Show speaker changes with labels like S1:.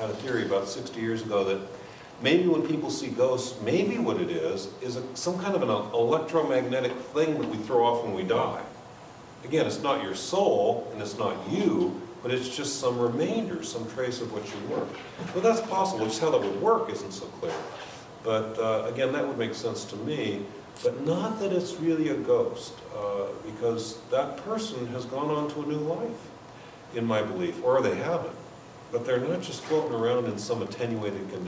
S1: had a theory about 60 years ago that maybe when people see ghosts, maybe what it is, is a- some kind of an electromagnetic thing that we throw off when we die. Again, it's not your soul, and it's not you, but it's just some remainder, some trace of what you were. But that's possible, just how that would work isn't so clear. But uh, again, that would make sense to me, but not that it's really a ghost, uh, because that person has gone on to a new life, in my belief, or they haven't. But they're not just floating around in some attenuated condition.